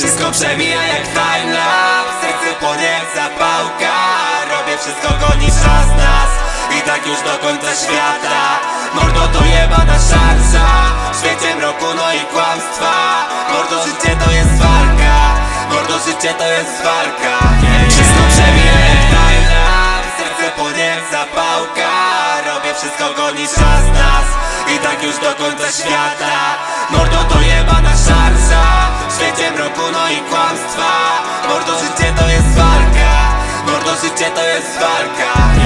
Wszystko przemija jak timelapse Serce płonie jak zapałka. Robię wszystko goni czas nas. I tak już do końca świata. Mordo to jebana szarża. W świecie mroku no i kłamstwa. Mordo życie to jest walka. Mordo życie to jest walka. Wszystko przemija jak timelapse Serce płonie jak zapałka. Robię wszystko goni czas nas. I tak już do końca świata. Mordo Mroku no i kłamstwa. Mordo życie to jest walka. Mordo życie to jest walka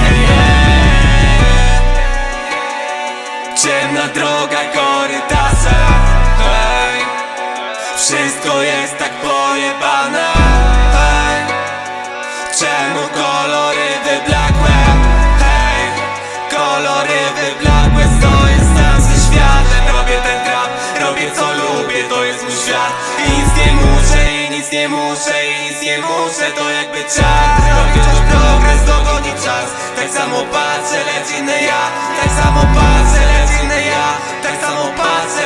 nic nie muszę I nic nie muszę, to jakby czas. Już progres, dogoni czas. Tak samo patrzę, lecz inny ja. Tak samo patrzę, lecz inny ja. Tak samo patrzę,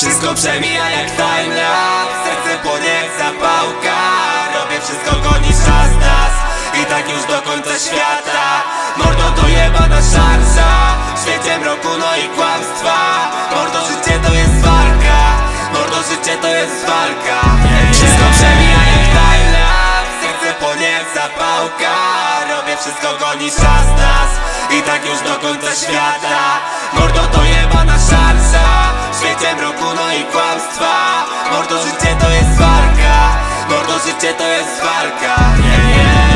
Wszystko przemija jak timelapse Serce płonie jak zapałka. Robię wszystko goni czas nas. I tak już do końca świata. Mordo to jebana szarża. W świecie mroku no i kłamstwa. Mordo życie to jest walka. Mordo życie to jest walka. Wszystko przemija jak timelapse Serce płonie jak zapałka. Robię wszystko goni czas nas. I tak już do końca świata. Mordo to jebana szarża. W świecie Mordo życie to jest walka Mordo życie to jest walka yeah, yeah.